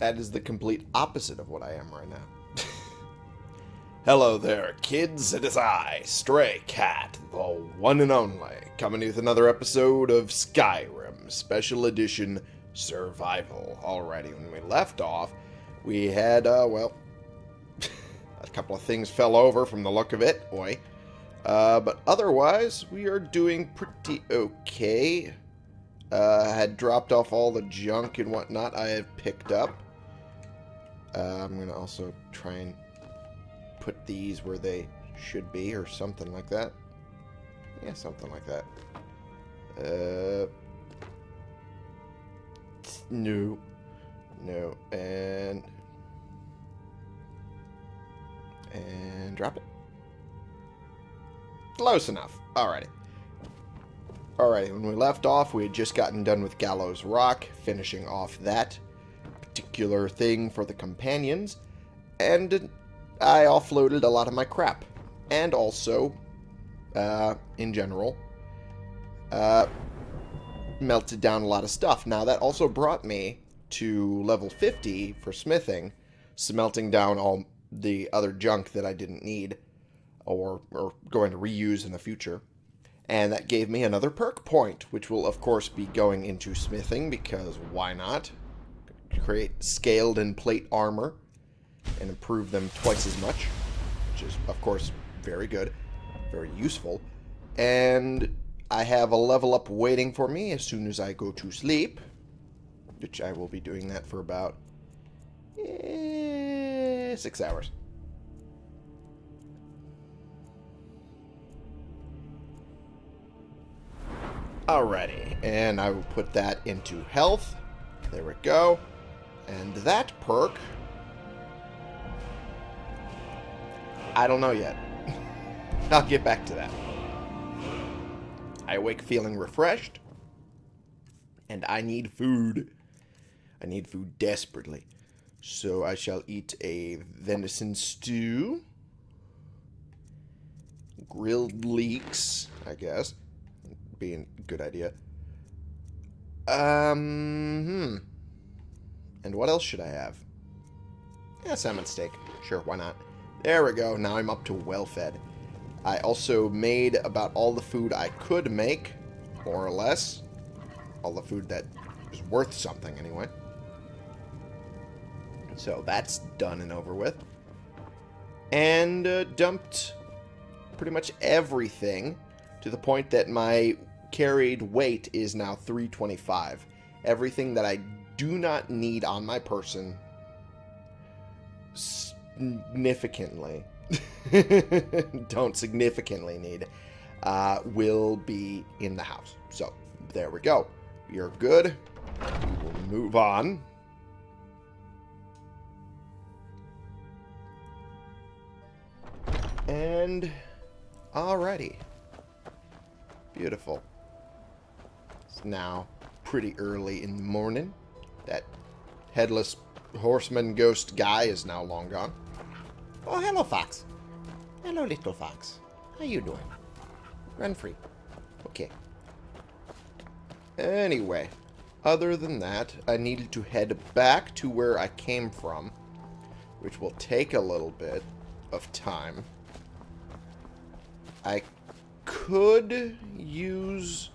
That is the complete opposite of what I am right now. Hello there, kids. It is I, Stray Cat, the one and only, coming with another episode of Skyrim Special Edition Survival. Alrighty, when we left off, we had, uh, well, a couple of things fell over from the look of it, boy. Uh, but otherwise, we are doing pretty okay. Uh, had dropped off all the junk and whatnot I had picked up. Uh, I'm going to also try and put these where they should be or something like that. Yeah, something like that. Uh, no. No. And... And drop it. Close enough. Alrighty. Alright, when we left off, we had just gotten done with Gallows Rock, finishing off that particular thing for the companions, and I offloaded a lot of my crap. And also, uh, in general, uh, melted down a lot of stuff. Now, that also brought me to level 50 for smithing, smelting down all the other junk that I didn't need or, or going to reuse in the future. And that gave me another perk point, which will, of course, be going into smithing, because why not? Create scaled and plate armor and improve them twice as much, which is, of course, very good, very useful. And I have a level up waiting for me as soon as I go to sleep, which I will be doing that for about eh, six hours. Alrighty, and I will put that into health. There we go. And that perk... I don't know yet. I'll get back to that. I awake feeling refreshed. And I need food. I need food desperately. So I shall eat a venison stew. Grilled leeks, I guess being a good idea. Um, hmm. And what else should I have? Yeah, salmon steak. Sure, why not? There we go. Now I'm up to well-fed. I also made about all the food I could make, more or less. All the food that is worth something, anyway. So that's done and over with. And uh, dumped pretty much everything to the point that my carried weight is now 325. Everything that I do not need on my person significantly don't significantly need uh, will be in the house. So there we go. You're good. We will move on. And alrighty. Beautiful It's now pretty early in the morning. That headless horseman ghost guy is now long gone. Oh, hello, Fox. Hello, little Fox. How you doing? Run free. Okay. Anyway, other than that, I needed to head back to where I came from, which will take a little bit of time. I could use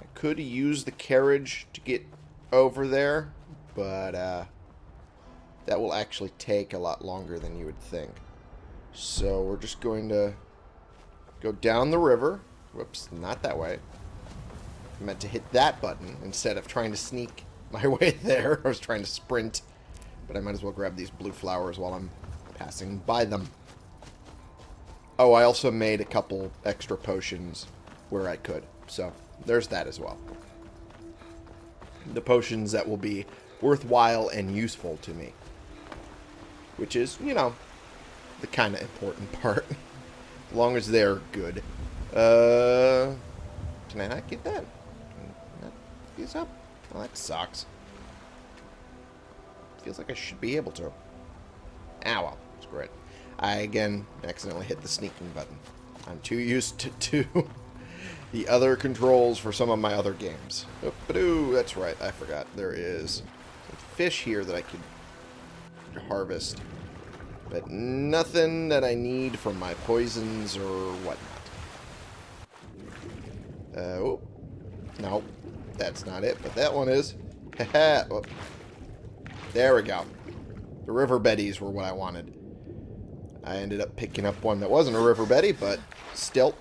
I could use the carriage to get over there, but uh, that will actually take a lot longer than you would think. So we're just going to go down the river. Whoops, not that way. I meant to hit that button instead of trying to sneak my way there. I was trying to sprint, but I might as well grab these blue flowers while I'm passing by them. Oh, I also made a couple extra potions where I could, so there's that as well. The potions that will be worthwhile and useful to me. Which is, you know, the kind of important part. as long as they're good. Uh, can I not get that? These up? Well, that sucks. Feels like I should be able to. Ah, well. It's great. I, again, accidentally hit the sneaking button. I'm too used to, to the other controls for some of my other games. Oop-a-doo, that's right, I forgot. There is fish here that I could harvest. But nothing that I need for my poisons or whatnot. Uh, oh. No, that's not it, but that one is. There we go. The river betties were what I wanted. I ended up picking up one that wasn't a river betty, but still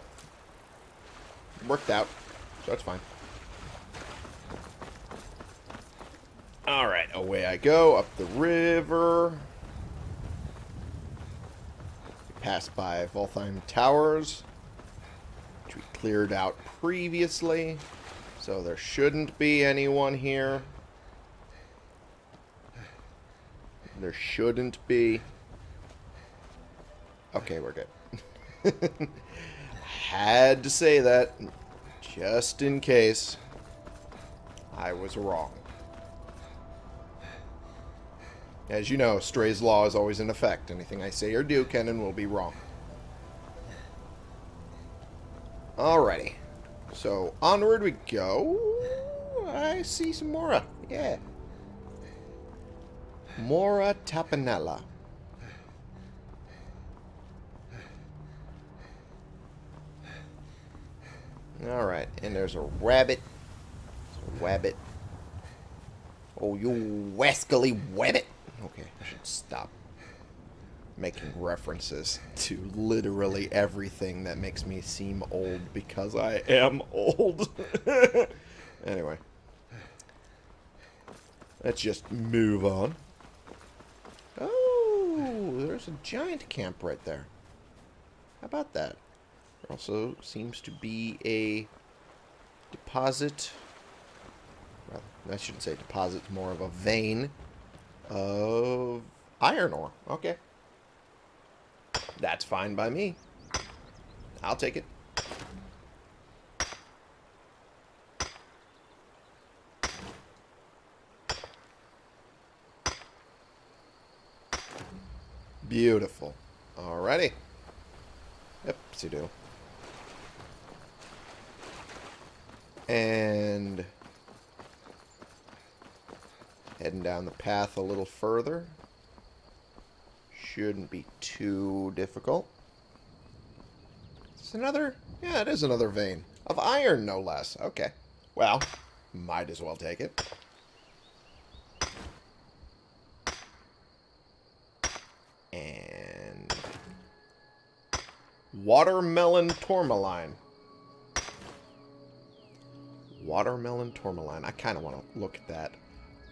worked out. So that's fine. Alright, away I go up the river. Pass by Valtheim Towers, which we cleared out previously. So there shouldn't be anyone here. There shouldn't be. Okay, we're good. Had to say that, just in case I was wrong. As you know, Stray's Law is always in effect. Anything I say or do, Kennen will be wrong. Alrighty. So, onward we go. I see some Mora. Yeah. Mora Tapinella. Alright, and there's a rabbit. A wabbit. Oh, you wascally wabbit. Okay, I should stop making references to literally everything that makes me seem old because I am old. anyway. Let's just move on. Oh, there's a giant camp right there. How about that? Also seems to be a deposit. Well, I shouldn't say deposit, more of a vein of iron ore. Okay. That's fine by me. I'll take it. Beautiful. Alrighty. Yep, see do. And heading down the path a little further. Shouldn't be too difficult. It's another, yeah, it is another vein. Of iron, no less. Okay. Well, might as well take it. And... Watermelon tourmaline. Watermelon tourmaline. I kind of want to look at that.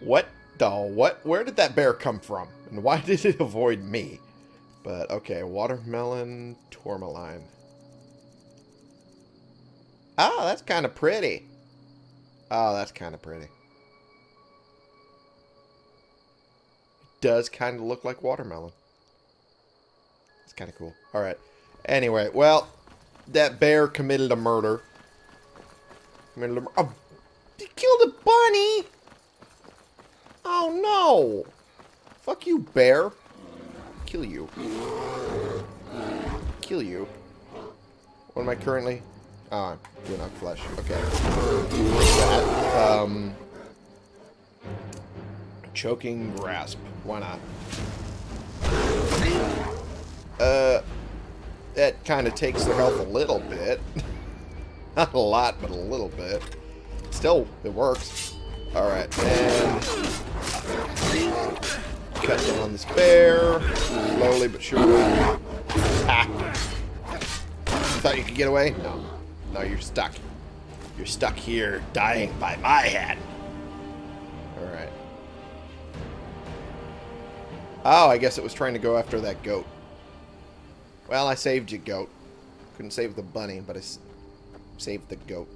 What the what? Where did that bear come from? And why did it avoid me? But, okay, watermelon tourmaline. Oh, that's kind of pretty. Oh, that's kind of pretty. It does kind of look like watermelon. It's kind of cool. Alright. Anyway, well, that bear committed a murder. A murder. Oh, he killed a bunny! Oh, no! Fuck you, bear. Kill you. Kill you. What am I currently... Oh, I'm doing flesh. Okay. That, um... Choking grasp. Why not? Uh... That kind of takes their health a little bit. Not a lot, but a little bit. Still, it works. Alright, and... Cut down this bear. Slowly but surely. Ah. Thought you could get away? No. No, you're stuck. You're stuck here, dying by my hand. Alright. Oh, I guess it was trying to go after that goat. Well, I saved you, goat. Couldn't save the bunny, but I saved the goat.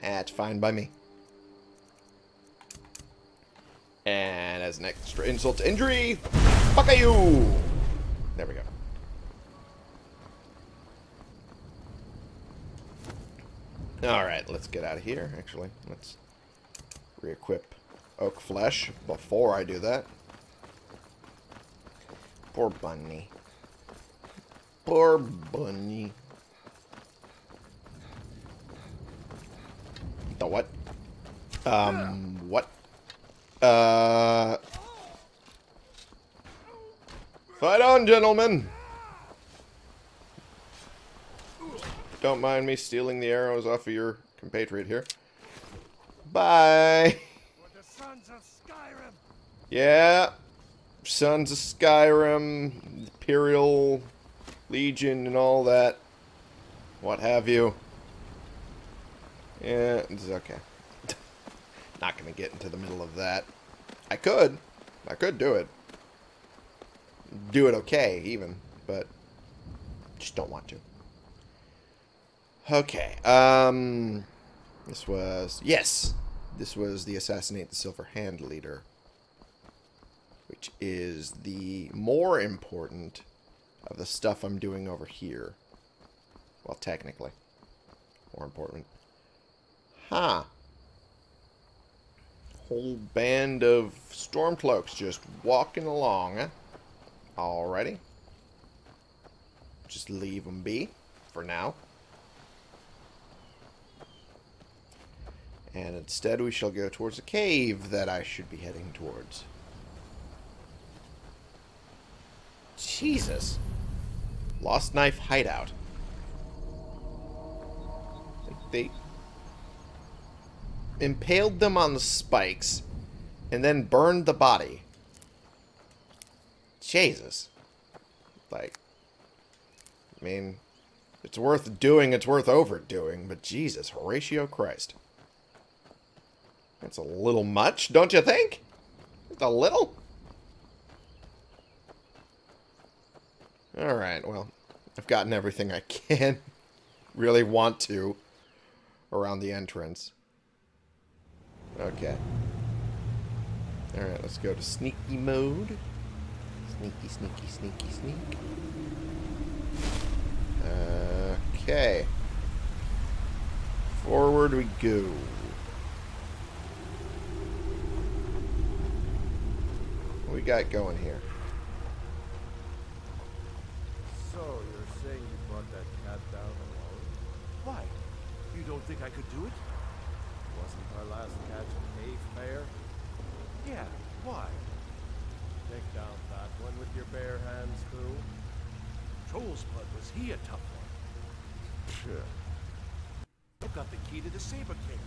That's fine by me. And as an extra insult to injury, fuck you! There we go. Alright, let's get out of here, actually. Let's re-equip oak flesh before I do that. Poor bunny. Poor bunny. The what? Um, what? Uh... Fight on, gentlemen! Don't mind me stealing the arrows off of your compatriot here. Bye! Yeah. Sons of Skyrim, Imperial Legion, and all that. What have you. Yeah, it's okay. Not going to get into the middle of that. I could. I could do it. Do it okay, even. But just don't want to. Okay. Um, this was... Yes! This was the Assassinate the Silver Hand leader. Which is the more important of the stuff I'm doing over here. Well, technically. More important. Huh. Whole band of Stormcloaks just walking along. Eh? Alrighty. Just leave them be for now. And instead we shall go towards a cave that I should be heading towards. Jesus. Lost Knife Hideout. They impaled them on the spikes and then burned the body. Jesus. Like, I mean, it's worth doing, it's worth overdoing, but Jesus, Horatio Christ. That's a little much, don't you think? It's a little? Alright, well, I've gotten everything I can. really want to around the entrance. Okay. Alright, let's go to sneaky mode. Sneaky, sneaky, sneaky, sneak. Okay. Forward we go. What we got going here? So, you're saying you brought that cat down alone? Why? You don't think I could do it? Wasn't our last catch a cave bear? Yeah, why? Take down that one with your bare hands, too. Troll's blood, was he a tough one? Sure. I've got the key to the saber cage.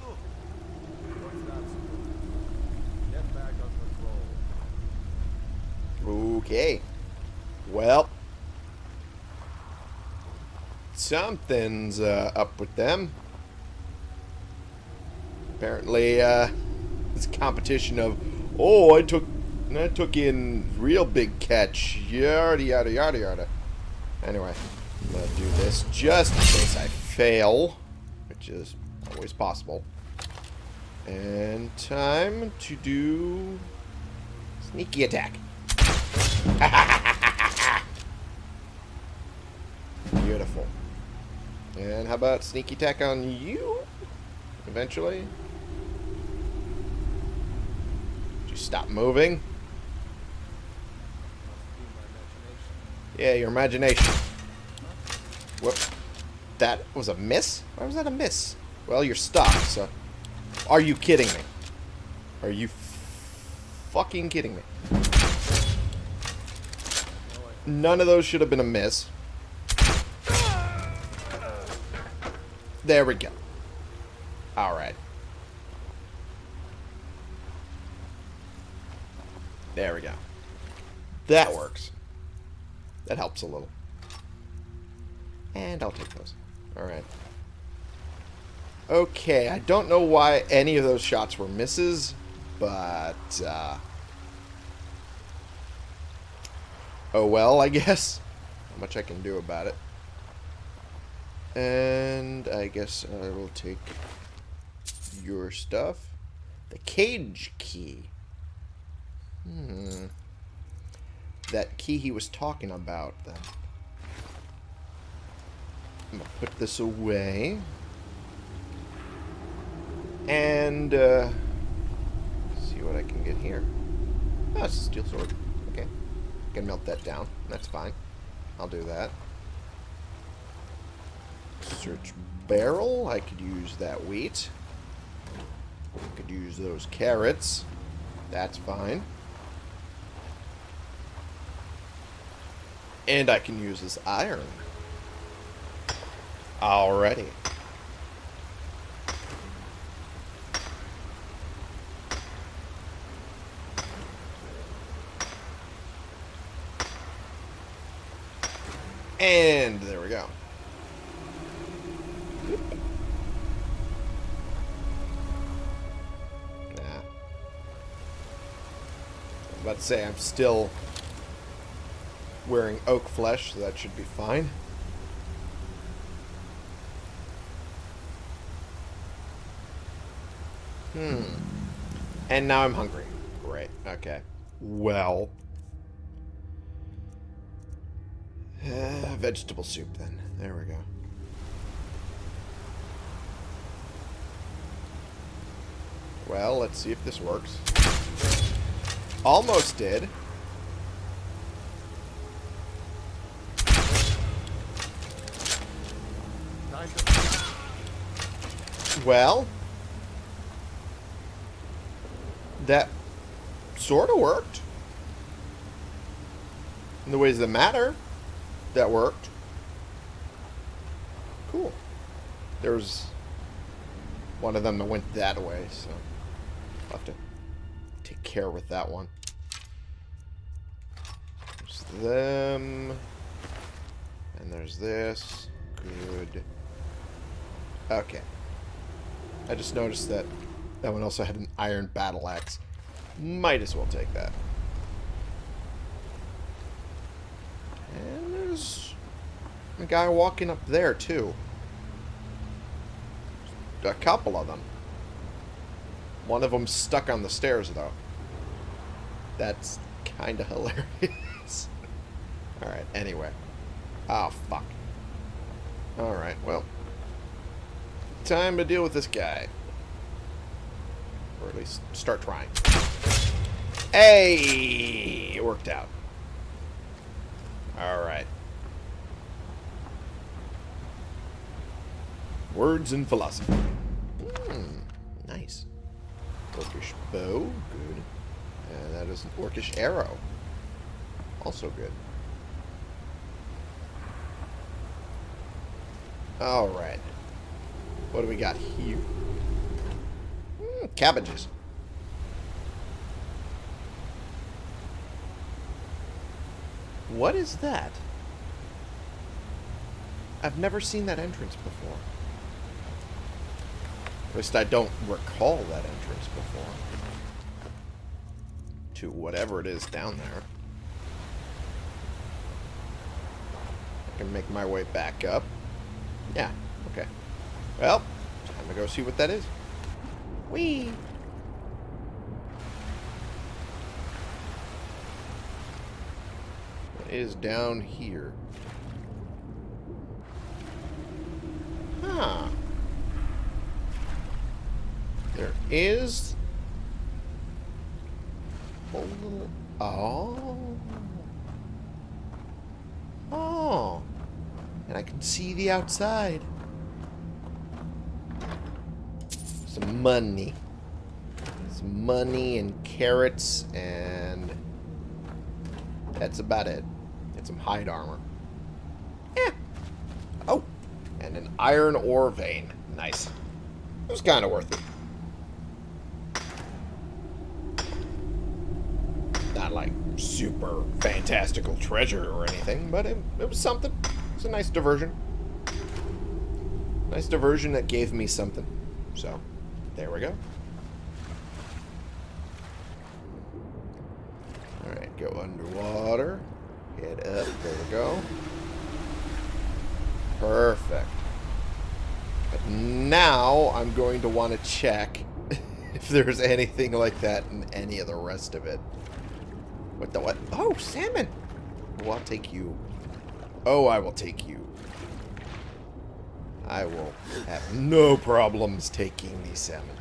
Look. What's that supposed? Get back on patrol. Okay. Well. Something's uh, up with them. Apparently, uh, this competition of, oh, I took, I took in real big catch, yada yada yada yada. Anyway, I'm gonna do this just in case I fail, which is always possible. And time to do sneaky attack. Beautiful. And how about sneaky attack on you? Eventually. Did you stop moving? Yeah, your imagination. Whoop. That was a miss? Why was that a miss? Well, you're stuck, so... Are you kidding me? Are you fucking kidding me? None of those should have been a miss. There we go. Alright. There we go. That works. That helps a little. And I'll take those. Alright. Okay, I don't know why any of those shots were misses, but, uh... Oh well, I guess. Not much I can do about it. And I guess I will take your stuff. The cage key. Hmm. That key he was talking about, then. I'm going to put this away. And, uh, see what I can get here. Oh, it's a steel sword. Okay. Can melt that down. That's fine. I'll do that. Search barrel. I could use that wheat. I could use those carrots. That's fine. And I can use this iron. Already. And there we go. Nah. I was about to say, I'm still wearing oak flesh, so that should be fine. Hmm. And now I'm hungry. Great. Okay. Well. Uh, vegetable soup, then. There we go. Well, let's see if this works. Almost did. Well, that sort of worked. In the ways that matter, that worked. Cool. There was one of them that went that way, so I'll have to take care with that one. There's them. And there's this. Good. Okay. I just noticed that that one also had an iron battle axe. Might as well take that. And there's a guy walking up there, too. A couple of them. One of them stuck on the stairs, though. That's kind of hilarious. Alright, anyway. Oh, fuck. Alright, well. Time to deal with this guy. Or at least start trying. Hey! It worked out. Alright. Words and philosophy. Hmm, nice. Orcish bow, good. And that is an orcish arrow. Also good. Alright. What do we got here? Mm, cabbages. What is that? I've never seen that entrance before. At least I don't recall that entrance before. To whatever it is down there. I can make my way back up. Yeah, okay. Well, time to go see what that is. Whee! What is down here? Huh. There is. Oh. Oh. And I can see the outside. Some money. Some money and carrots and... That's about it. And some hide armor. Yeah. Oh. And an iron ore vein. Nice. It was kind of worth it. Not like super fantastical treasure or anything, but it, it was something. It's a nice diversion. Nice diversion that gave me something. So, there we go. Alright, go underwater. Head up. There we go. Perfect. But now I'm going to want to check if there's anything like that in any of the rest of it. What the what? Oh, salmon! Well, I'll take you. Oh, I will take you. I will have no problems taking these salmon.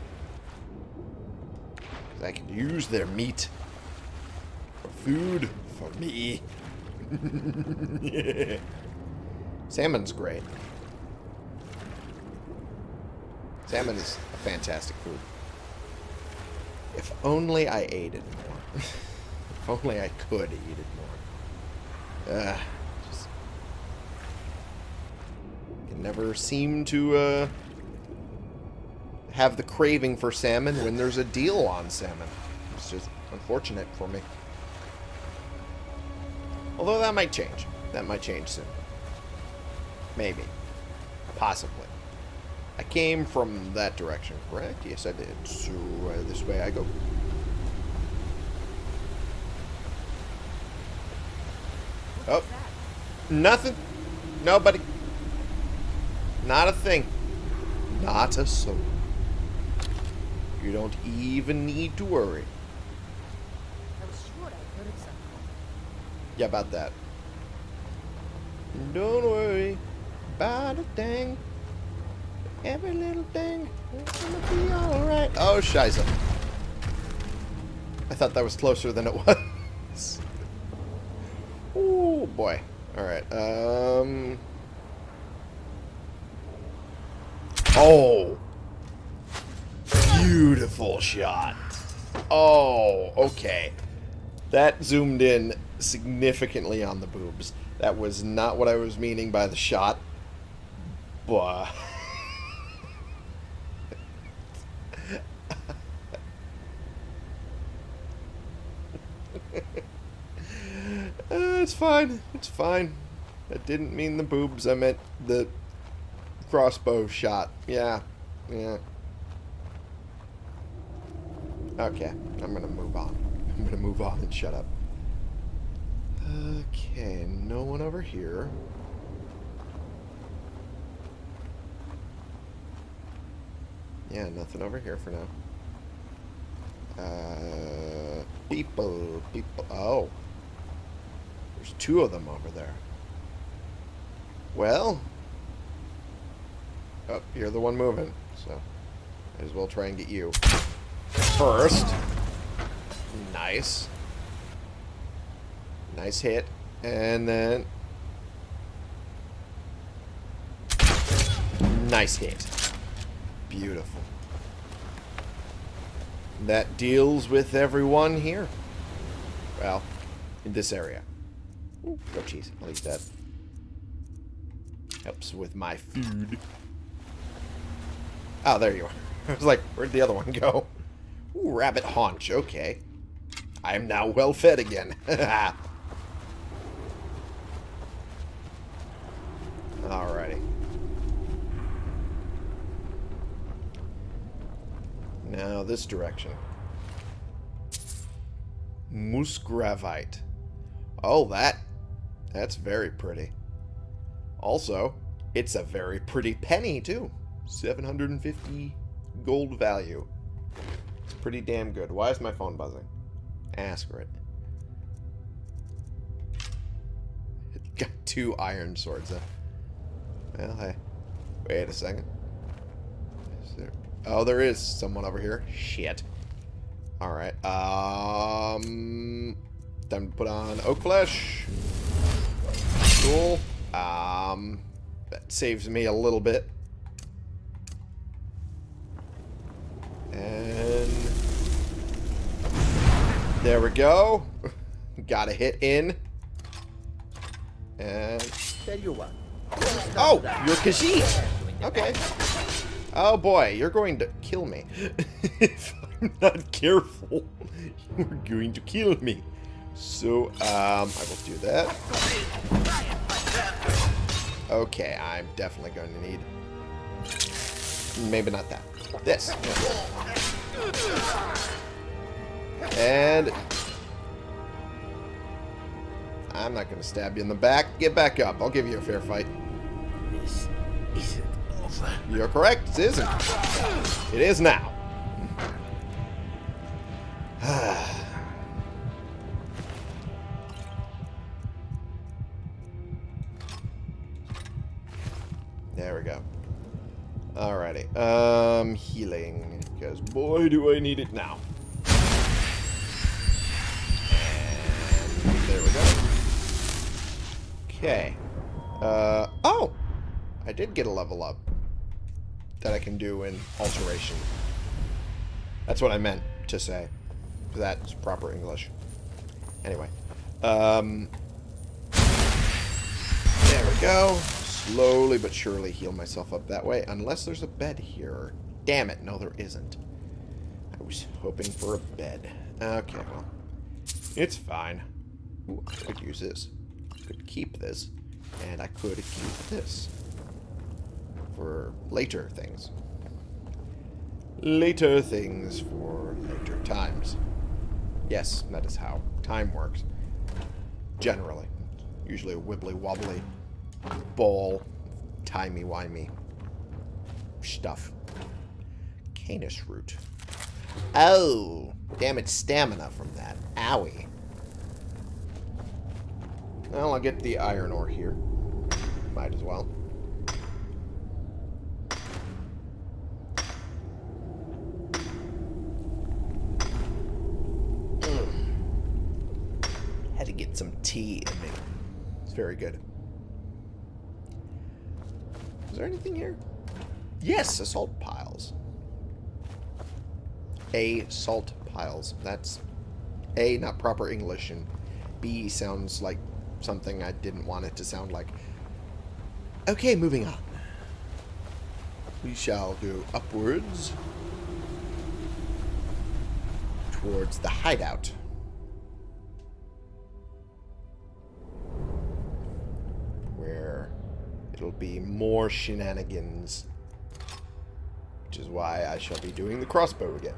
I can use their meat for food for me. yeah. Salmon's great. Salmon is a fantastic food. If only I ate it more. if only I could eat it more. Uh, just... Can never seem to, uh... Have the craving for salmon when there's a deal on salmon. It's just unfortunate for me. Although that might change. That might change soon. Maybe. Possibly. I came from that direction, correct? Yes, I did. So, uh, this way I go. Oh. Nothing. Nobody. Not a thing. Not a soul. You don't even need to worry. I was sure I heard something. Yeah, about that. Don't worry about a thing. Every little thing is gonna be alright. Oh, Shiza. I thought that was closer than it was. oh, boy. Alright, um... Oh! Beautiful shot. Oh, okay. That zoomed in significantly on the boobs. That was not what I was meaning by the shot. But... Uh, it's fine. It's fine. I didn't mean the boobs. I meant the crossbow shot. Yeah. Yeah. Okay. I'm going to move on. I'm going to move on and shut up. Okay. No one over here. Yeah, nothing over here for now. Uh, people, people. Oh. There's two of them over there. Well. Oh, you're the one moving, so might as well try and get you first. Nice. Nice hit. And then... Nice hit. Beautiful. That deals with everyone here. Well, in this area. Ooh, go cheese. I'll eat that. Helps with my food. Oh, there you are. I was like, where'd the other one go? Ooh, rabbit haunch. Okay. I am now well fed again. Alrighty. Now this direction. Musgravite. Oh, that. That's very pretty. Also, it's a very pretty penny, too. 750 gold value. It's pretty damn good. Why is my phone buzzing? Ask for it. Got two iron swords. Huh? Well, hey. Wait a second. Is there... Oh, there is someone over here. Shit. Alright. Um... Time to put on oak flesh. Cool. Um... That saves me a little bit. There we go. Got a hit in. And... Tell you what. Oh, you're Khajiit. Okay. Oh boy, you're going to kill me. if I'm not careful, you're going to kill me. So, um, I will do that. Okay, I'm definitely going to need... Maybe not that. This. And... I'm not going to stab you in the back. Get back up. I'll give you a fair fight. This isn't over. You're correct. It isn't. It is now. there we go. Alrighty. Um, healing. Because boy, do I need it now. There we go. Okay. Uh, oh! I did get a level up that I can do in Alteration. That's what I meant. to say. That's proper English. Anyway. Um, there we go. Slowly but surely heal myself up that way. Unless there's a bed here. Damn it, no there isn't. I was hoping for a bed. Okay, well. It's fine. Ooh, I could use this. I could keep this. And I could keep this. For later things. Later things for later times. Yes, that is how time works. Generally. Usually a wibbly-wobbly ball, timey-wimey stuff. Canis root. Oh, damn it, stamina from that. Owie. Well, I'll get the iron ore here. Might as well. Mm. Had to get some tea in me. It's very good. Is there anything here? Yes, assault piles. A salt piles. That's A, not proper English, and B sounds like something I didn't want it to sound like. Okay, moving on. We shall go upwards towards the hideout. Where it'll be more shenanigans. Which is why I shall be doing the crossbow again.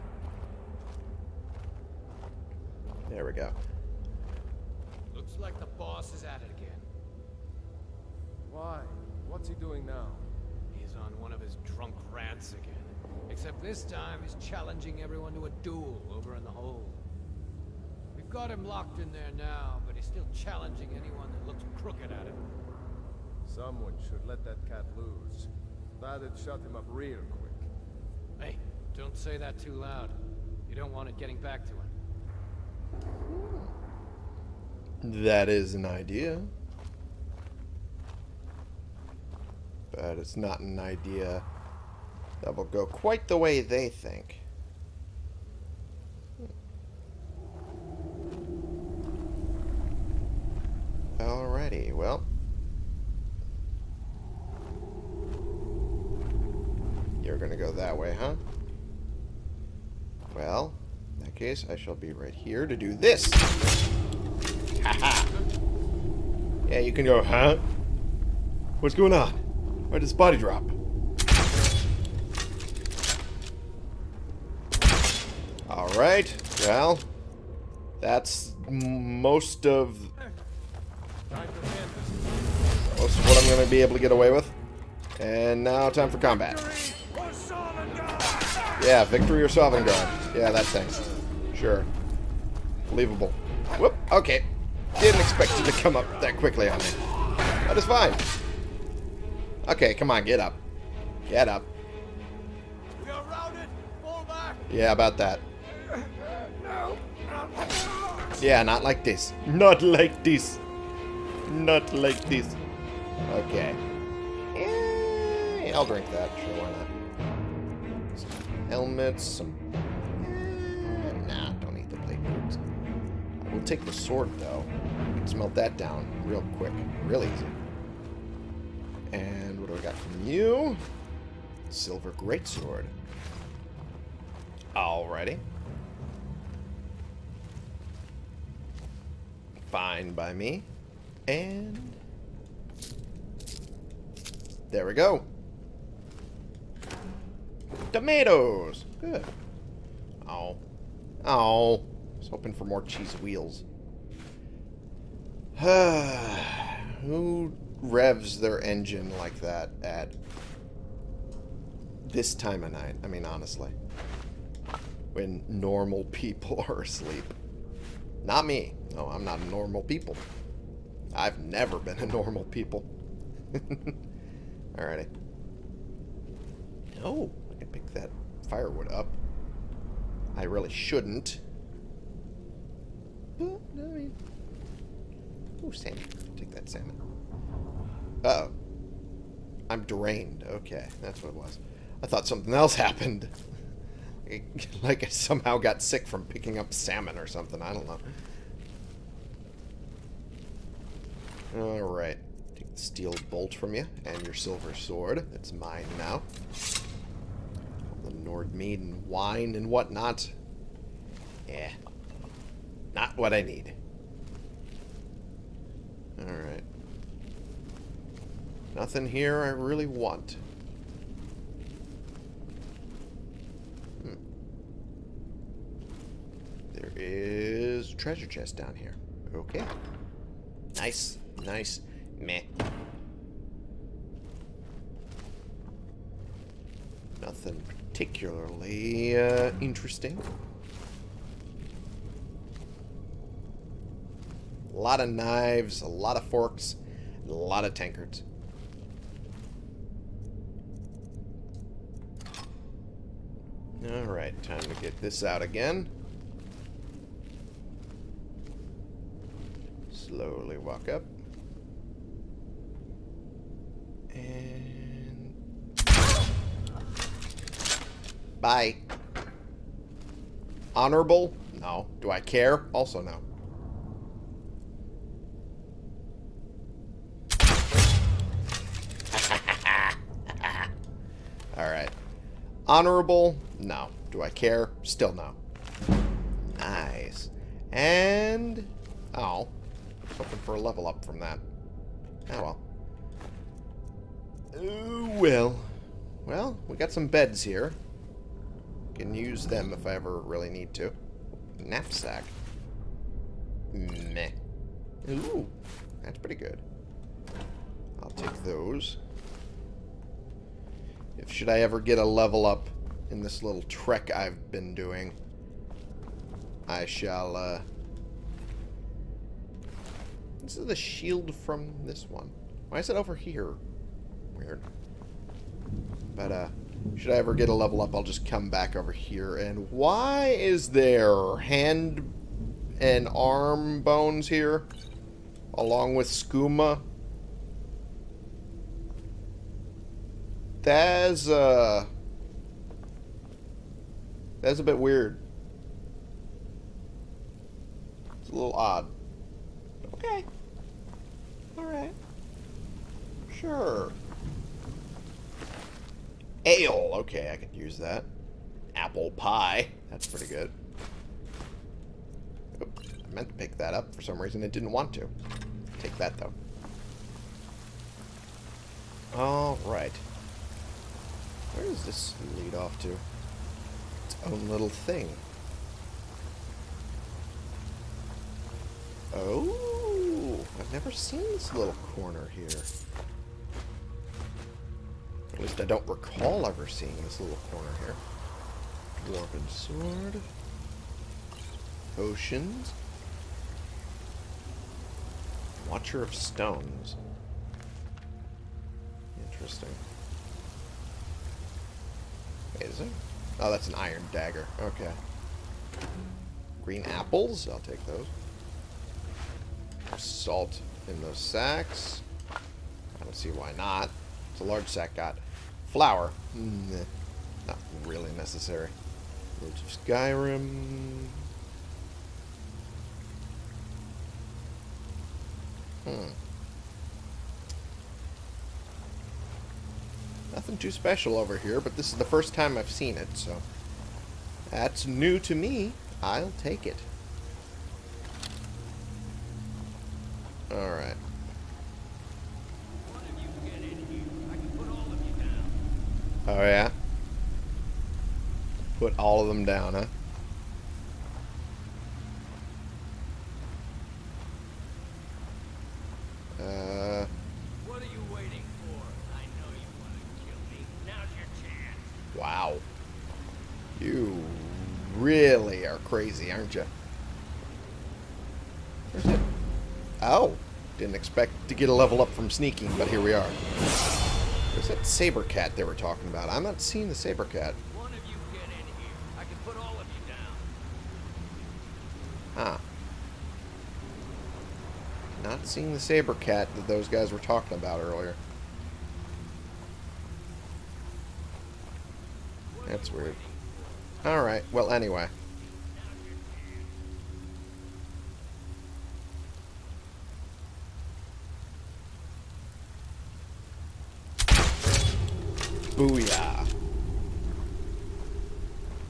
There we go. Looks like the boss is at it again. Why? What's he doing now? He's on one of his drunk rants again. Except this time he's challenging everyone to a duel over in the hold. We've got him locked in there now, but he's still challenging anyone that looks crooked at him. Someone should let that cat loose. That'd shut him up real quick. Hey, don't say that too loud. You don't want it getting back to him. Hmm. That is an idea. But it's not an idea that will go quite the way they think. Alrighty, well. You're gonna go that way, huh? Well, in that case, I shall be right here to do this. Yeah, you can go, huh? What's going on? Why did this body drop? Alright, well, that's most of most of what I'm going to be able to get away with. And now time for combat. Yeah, victory or Sovngarde. Yeah, that thing. Sure. Believable. Whoop, okay. Didn't expect you to come up that quickly on me. That is fine. Okay, come on, get up. Get up. We are routed! Fall back! Yeah, about that. Yeah, not like this. Not like this. Not like this. Okay. Eh, I'll drink that. Sure, why not? Some helmets, some... eh, Nah, don't need the. I will take the sword, though. Can smelt that down real quick. Real easy. And what do I got from you? Silver greatsword. Alrighty. Fine by me. And... There we go. Tomatoes! Good. Oh. Oh. I was hoping for more cheese wheels. Who revs their engine like that at this time of night? I mean, honestly. When normal people are asleep. Not me. No, I'm not a normal people. I've never been a normal people. Alrighty. Oh, I can pick that firewood up. I really shouldn't. But, I mean... Ooh, salmon. Take that salmon. Uh oh I'm drained. Okay, that's what it was. I thought something else happened. like I somehow got sick from picking up salmon or something. I don't know. Alright. Take the steel bolt from you and your silver sword. It's mine now. The Nordmead and wine and whatnot. Yeah. Not what I need. Alright. Nothing here I really want. Hmm. There is a treasure chest down here. Okay. Nice. Nice. Meh. Nothing particularly uh, interesting. A lot of knives, a lot of forks, a lot of tankards. Alright, time to get this out again. Slowly walk up. And... Bye. Honorable? No. Do I care? Also no. Alright. Honorable? No. Do I care? Still no. Nice. And... Oh. Hoping for a level up from that. Oh well. Oh, well. Well, we got some beds here. Can use them if I ever really need to. Knapsack. Meh. Ooh, that's pretty good. I'll take those. If should I ever get a level up in this little trek I've been doing, I shall, uh... This is the shield from this one. Why is it over here? Weird. But, uh, should I ever get a level up, I'll just come back over here. And why is there hand and arm bones here? Along with skooma? That's, uh... That's a bit weird. It's a little odd. Okay. Alright. Sure. Ale. Okay, I could use that. Apple pie. That's pretty good. Oop, I meant to pick that up. For some reason, it didn't want to. Take that, though. Alright. Where does this lead off to? Its own little thing. Oh, I've never seen this little corner here. At least I don't recall ever seeing this little corner here. Dwarven sword. Potions. Watcher of stones. Interesting. Is it? Oh, that's an iron dagger. Okay. Green apples. I'll take those. Salt in those sacks. I don't see why not. It's a large sack got. Flour. Not really necessary. Words of Skyrim. Hmm. Nothing too special over here, but this is the first time I've seen it, so... That's new to me. I'll take it. Alright. Oh, yeah? Put all of them down, huh? Uh... What are you waiting for? I know you want to kill me. Now's your chance. Wow. You really are crazy, aren't you? Where's it? Oh. Didn't expect to get a level up from sneaking, but here we are. Where's that saber cat they were talking about? I'm not seeing the saber cat. One of you get in here. I can put all of you down. Huh. Not seeing the saber cat that those guys were talking about earlier. That's weird. Alright, well, anyway. Booyah.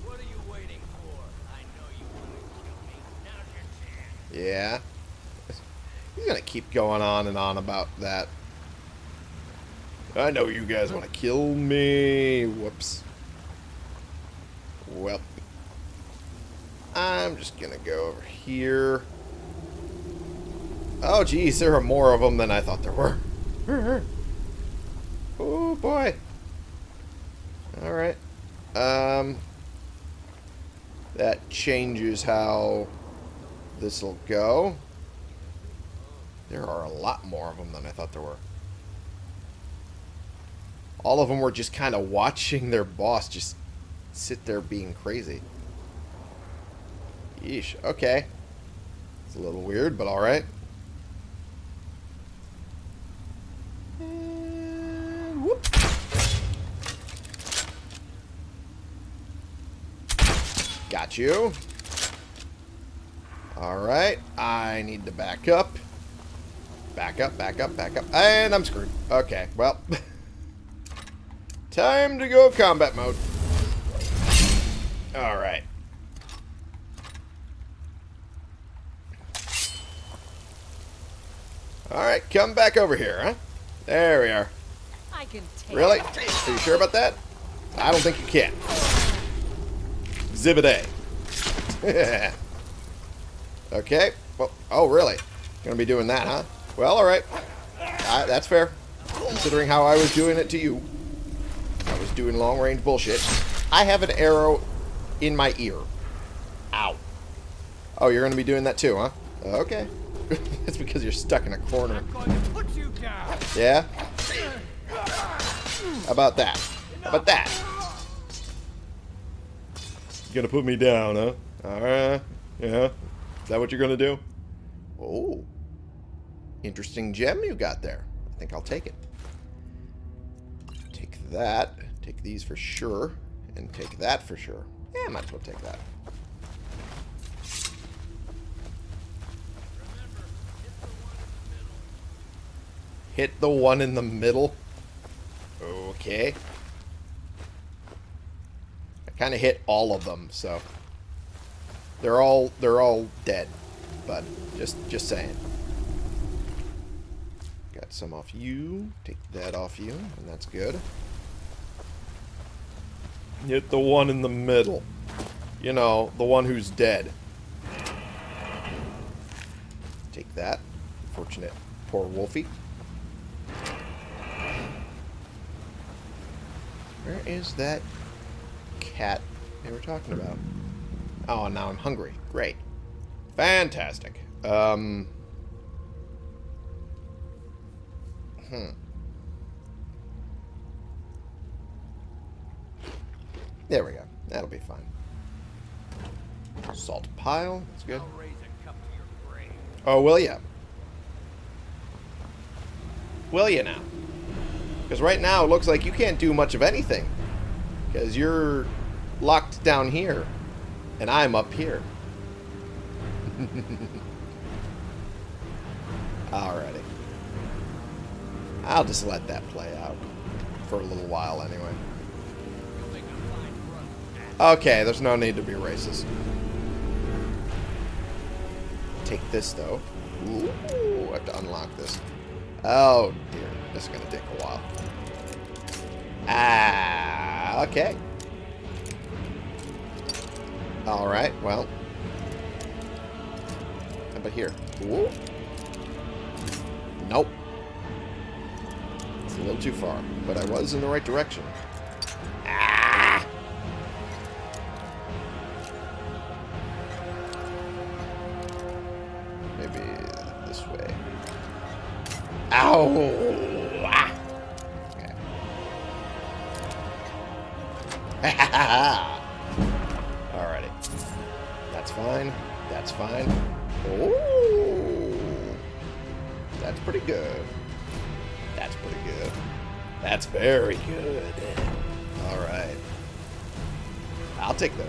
What are you waiting for? I know you want to kill me. Now's your chance. Yeah. He's gonna keep going on and on about that. I know you guys want to kill me. Whoops. Well. I'm just gonna go over here. Oh, geez, there are more of them than I thought there were. Oh, boy. Alright. Um... That changes how this will go. There are a lot more of them than I thought there were. All of them were just kind of watching their boss just sit there being crazy. Yeesh. Okay. It's a little weird, but alright. And whoop. Got you. Alright. I need to back up. Back up, back up, back up. And I'm screwed. Okay, well. Time to go combat mode. Alright. Alright, come back over here, huh? There we are. I can take Really? Are you sure about that? I don't think you can. Exhibit A. okay. Well, oh, really? Gonna be doing that, huh? Well, alright. Uh, that's fair. Considering how I was doing it to you. I was doing long-range bullshit. I have an arrow in my ear. Ow. Oh, you're gonna be doing that too, huh? Okay. That's because you're stuck in a corner. I'm going to put you down. Yeah? How about that? How about that? You gonna put me down, huh? Alright. Yeah. Is that what you're gonna do? Oh. Interesting gem you got there. I think I'll take it. Take that. Take these for sure. And take that for sure. Yeah, might as well take that. Hit the one in the middle. Okay. I kind of hit all of them, so they're all they're all dead. But just just saying. Got some off you. Take that off you, and that's good. Hit the one in the middle. You know, the one who's dead. Take that. Fortunate. Poor Wolfie. Where is that cat they were talking about? Oh, now I'm hungry. Great. Fantastic. Um. Hmm. There we go. That'll be fine. Salt pile. That's good. I'll raise a cup to your grave. Oh, will ya? Will ya now? Because right now it looks like you can't do much of anything. Because you're locked down here. And I'm up here. Alrighty. I'll just let that play out. For a little while anyway. Okay, there's no need to be racist. Take this, though. Ooh, I have to unlock this. Oh, dear. This is going to take a while. Ah, okay. Alright, well. How about here? Ooh. Nope. It's a little too far, but I was in the right direction. Ah! Maybe this way. Ow!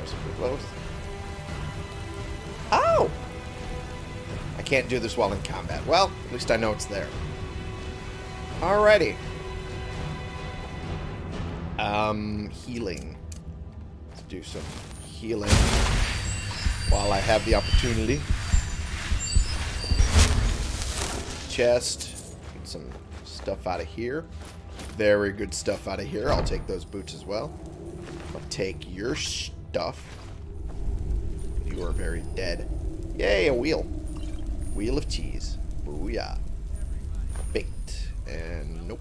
Those. Those. Oh! I can't do this while in combat. Well, at least I know it's there. Alrighty. Um, healing. Let's do some healing while I have the opportunity. Chest. Get some stuff out of here. Very good stuff out of here. I'll take those boots as well. I'll take your stuff. You are very dead. Yay, a wheel. Wheel of cheese. Booyah. Baked. And nope.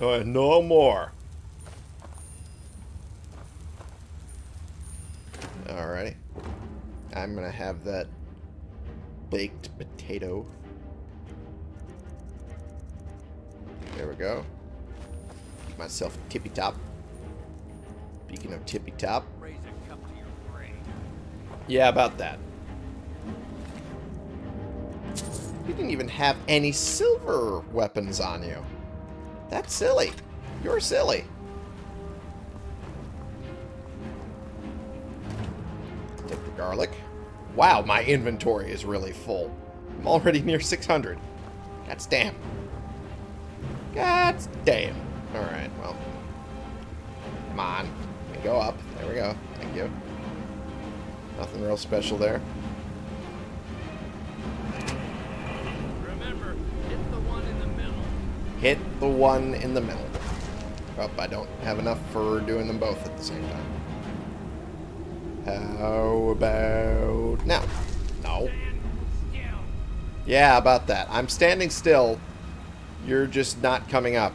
Uh, no more. Alrighty. I'm gonna have that baked potato. There we go. Keep myself tippy top. Speaking of tippy top. Raise a cup to your brain. Yeah, about that. You didn't even have any silver weapons on you. That's silly. You're silly. Take the garlic. Wow, my inventory is really full. I'm already near 600. God's damn. God's damn. Alright, well. Come on. Go up. There we go. Thank you. Nothing real special there. Remember, hit the one in the middle. Hit the one in the middle. Oh, I don't have enough for doing them both at the same time. How about now? No. Yeah, about that. I'm standing still. You're just not coming up.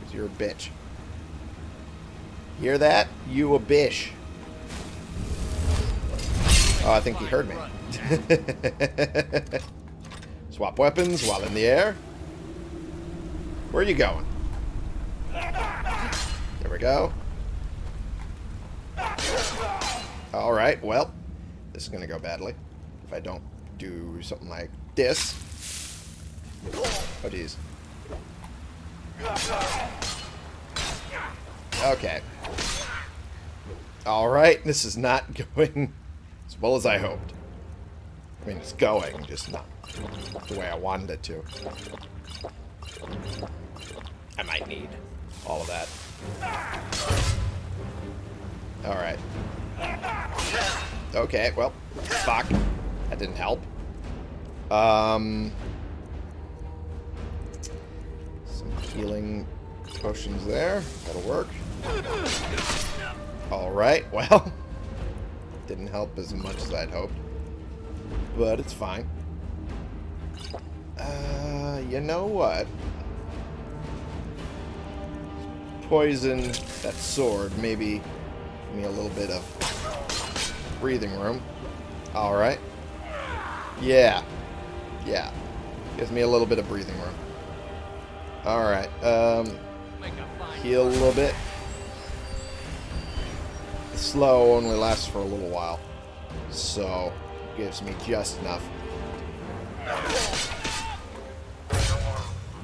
Because you're a bitch. Hear that? You a bish. Oh, I think he heard me. Swap weapons while in the air. Where are you going? There we go. Alright, well, this is going to go badly if I don't do something like this. Oh, jeez. Okay. Alright, this is not going as well as I hoped. I mean, it's going, just not the way I wanted it to. I might need all of that. Alright. Okay, well, fuck. That didn't help. Um, some healing potions there. That'll work. Alright, well. Didn't help as much as I'd hoped. But it's fine. Uh, you know what? Poison that sword, maybe give me a little bit of breathing room. Alright. Yeah. Yeah. Gives me a little bit of breathing room. Alright, um, Make a fine heal a little bit. Slow only lasts for a little while. So, gives me just enough.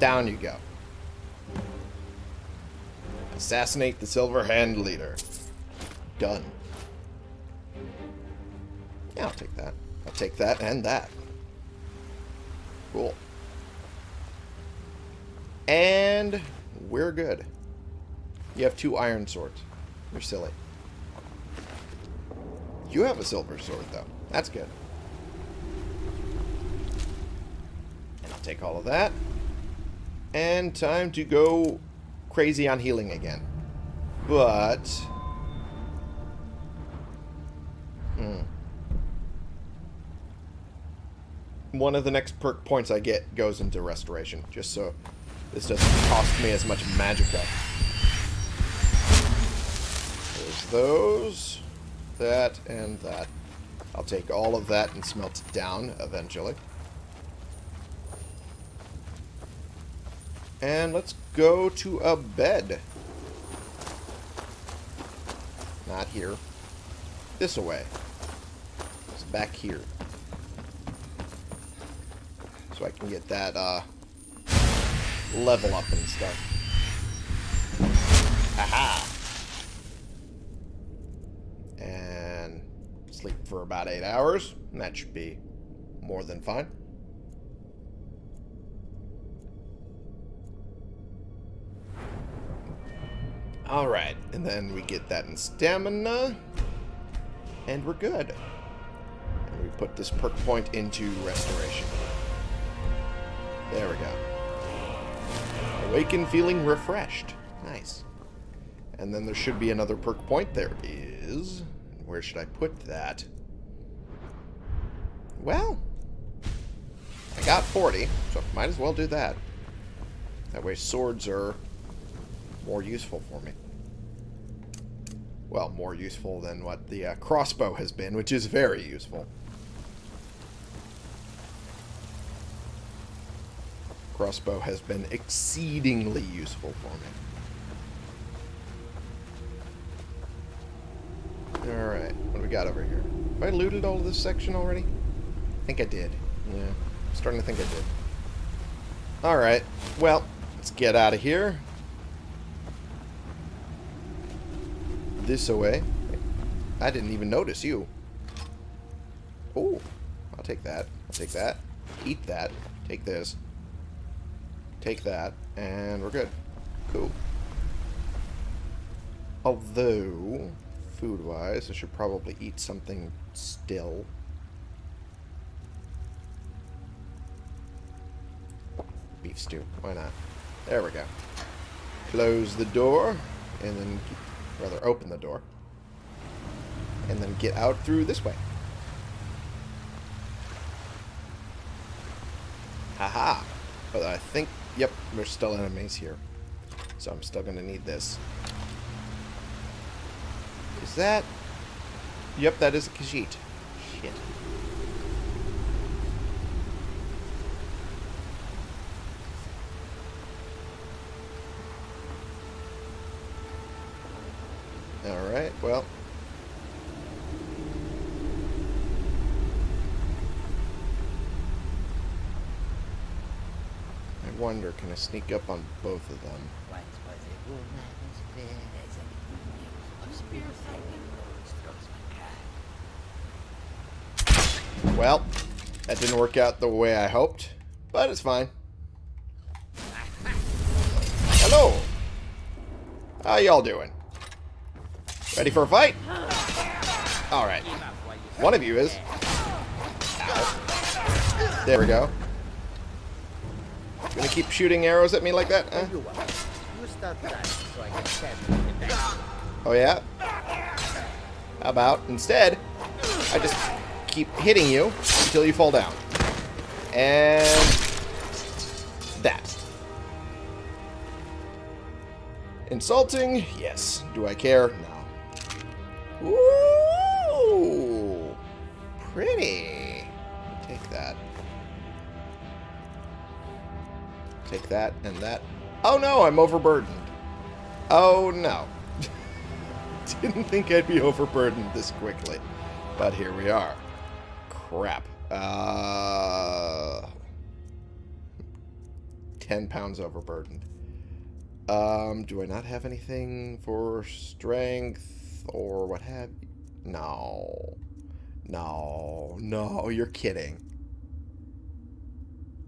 Down you go. Assassinate the Silver Hand Leader. Done. Yeah, I'll take that. I'll take that and that. Cool. And we're good. You have two iron swords. You're silly. You have a silver sword, though. That's good. And I'll take all of that. And time to go crazy on healing again. But... Hmm. One of the next perk points I get goes into restoration, just so this doesn't cost me as much magicka. There's those, that, and that. I'll take all of that and smelt it down eventually. And let's go to a bed. Not here. This away. It's back here. So I can get that, uh, level up and stuff. Aha! Sleep for about eight hours. and That should be more than fine. Alright, and then we get that in stamina. And we're good. And we put this perk point into restoration. There we go. Awaken feeling refreshed. Nice. And then there should be another perk point. There is. Where should I put that? Well, I got 40, so might as well do that. That way swords are more useful for me. Well, more useful than what the uh, crossbow has been, which is very useful. Crossbow has been exceedingly useful for me. Alright, what do we got over here? Have I looted all of this section already? I think I did. Yeah, I'm starting to think I did. Alright, well, let's get out of here. This away. I didn't even notice you. Oh, I'll take that. I'll take that. Eat that. Take this. Take that. And we're good. Cool. Although, food-wise, I should probably eat something still. Beef stew. Why not? There we go. Close the door, and then, rather, open the door. And then get out through this way. Haha. But I think, yep, there's still enemies here. So I'm still going to need this. Is that... Yep, that is a Khajiit. Shit. Alright, well. I wonder, can I sneak up on both of them? Well, that didn't work out the way I hoped, but it's fine. Hello! How y'all doing? Ready for a fight? Alright. One of you is. Ow. There we go. Gonna keep shooting arrows at me like that? Huh? You are. You start running so I can stab you in the back. Oh yeah? About, instead, I just keep hitting you until you fall down. And... That. Insulting? Yes. Do I care? No. Ooh! Pretty. Take that. Take that and that. Oh no, I'm overburdened. Oh no. Didn't think I'd be overburdened this quickly. But here we are. Crap. Uh, 10 pounds overburdened. Um, do I not have anything for strength or what have you? No. No. No, you're kidding.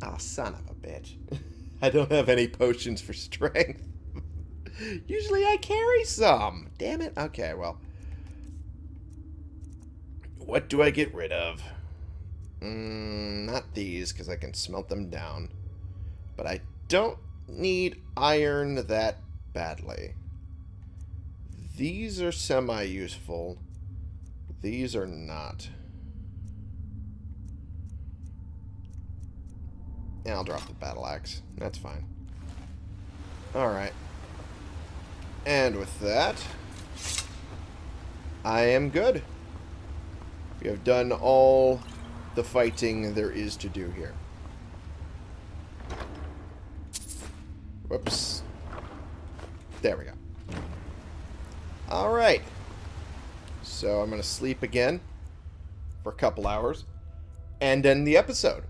Ah, son of a bitch. I don't have any potions for strength. Usually I carry some. Damn it. Okay, well. What do I get rid of? Mm, not these, because I can smelt them down. But I don't need iron that badly. These are semi-useful. These are not. Yeah, I'll drop the battle axe. That's fine. Alright. And with that, I am good. We have done all the fighting there is to do here. Whoops. There we go. Alright. So I'm going to sleep again for a couple hours and end the episode.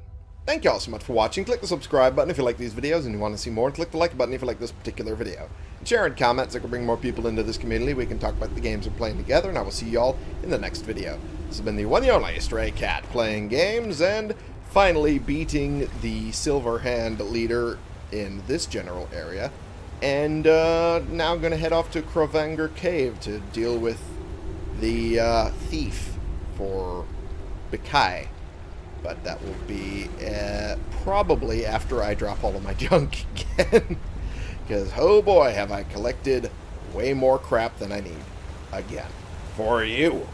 Thank you all so much for watching. Click the subscribe button if you like these videos and you want to see more. And click the like button if you like this particular video. And share and comment so I can bring more people into this community. We can talk about the games we're playing together. And I will see you all in the next video. This has been the one and only Stray Cat playing games and finally beating the Silver Hand leader in this general area. And uh, now I'm going to head off to Krovanger Cave to deal with the uh, thief for Bikai. But that will be uh, probably after I drop all of my junk again. Because, oh boy, have I collected way more crap than I need. Again. For you.